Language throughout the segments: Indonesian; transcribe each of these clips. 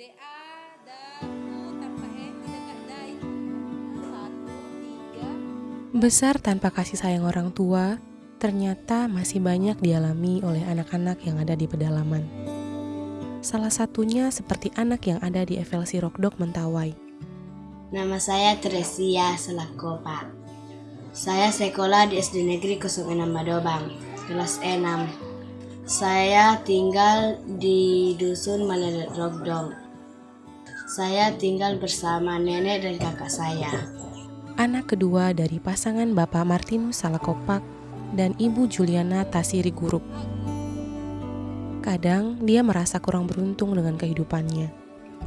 DA daku tanpa E tidak dai. Satu, tiga. Besar tanpa kasih sayang orang tua, ternyata masih banyak dialami oleh anak-anak yang ada di pedalaman. Salah satunya seperti anak yang ada di FLC Rockdog Mentawai. Nama saya Teresia Selakopa. Saya sekolah di SD Negeri 06 Madobang, kelas 6. Saya tinggal di Dusun Maledet Rockdog. Saya tinggal bersama nenek dan kakak saya. Anak kedua dari pasangan Bapak Martinus Salakopak dan Ibu Juliana Tasiri Gurup. Kadang dia merasa kurang beruntung dengan kehidupannya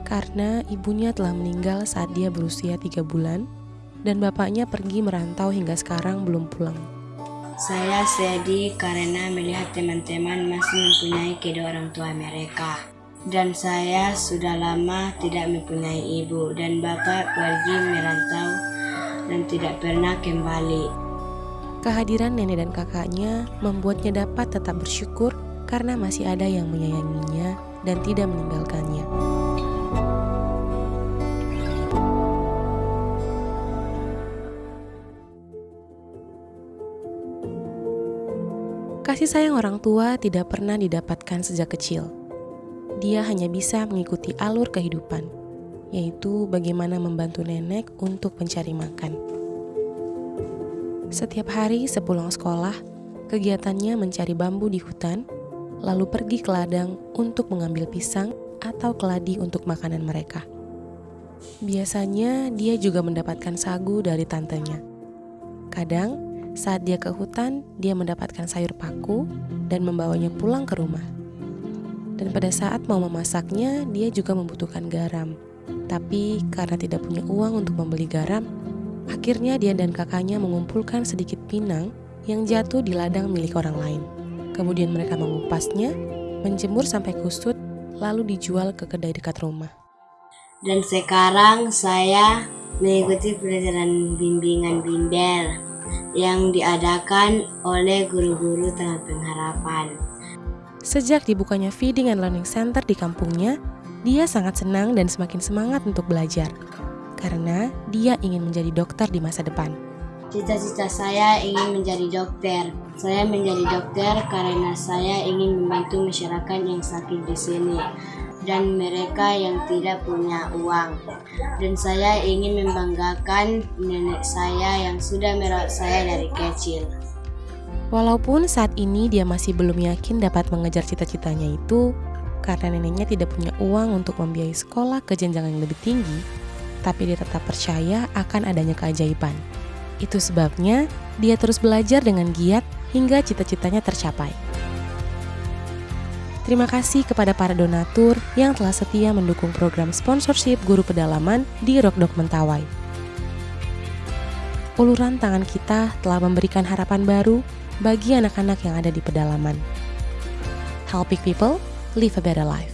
karena ibunya telah meninggal saat dia berusia tiga bulan dan bapaknya pergi merantau hingga sekarang belum pulang. Saya sedih karena melihat teman-teman masih mempunyai kedua orang tua mereka. Dan saya sudah lama tidak mempunyai ibu dan bapak pergi merantau dan tidak pernah kembali. Kehadiran nenek dan kakaknya membuatnya dapat tetap bersyukur karena masih ada yang menyayanginya dan tidak meninggalkannya. Kasih sayang orang tua tidak pernah didapatkan sejak kecil. Dia hanya bisa mengikuti alur kehidupan, yaitu bagaimana membantu nenek untuk mencari makan. Setiap hari sepulang sekolah, kegiatannya mencari bambu di hutan, lalu pergi ke ladang untuk mengambil pisang atau keladi untuk makanan mereka. Biasanya dia juga mendapatkan sagu dari tantenya. Kadang saat dia ke hutan, dia mendapatkan sayur paku dan membawanya pulang ke rumah. Dan pada saat mau memasaknya, dia juga membutuhkan garam. Tapi karena tidak punya uang untuk membeli garam, akhirnya dia dan kakaknya mengumpulkan sedikit pinang yang jatuh di ladang milik orang lain. Kemudian mereka mengupasnya, menjemur sampai kusut, lalu dijual ke kedai dekat rumah. Dan sekarang saya mengikuti pelajaran bimbingan bimbel yang diadakan oleh guru-guru Taman Pengharapan. Sejak dibukanya Feeding and Learning Center di kampungnya, dia sangat senang dan semakin semangat untuk belajar. Karena dia ingin menjadi dokter di masa depan. Cita-cita saya ingin menjadi dokter. Saya menjadi dokter karena saya ingin membantu masyarakat yang sakit di sini dan mereka yang tidak punya uang. Dan saya ingin membanggakan nenek saya yang sudah merawat saya dari kecil. Walaupun saat ini dia masih belum yakin dapat mengejar cita-citanya itu, karena neneknya tidak punya uang untuk membiayai sekolah ke jenjang yang lebih tinggi, tapi dia tetap percaya akan adanya keajaiban. Itu sebabnya dia terus belajar dengan giat hingga cita-citanya tercapai. Terima kasih kepada para donatur yang telah setia mendukung program sponsorship guru pedalaman di Rockdog Mentawai. Uluran tangan kita telah memberikan harapan baru bagi anak-anak yang ada di pedalaman. Helping people live a better life.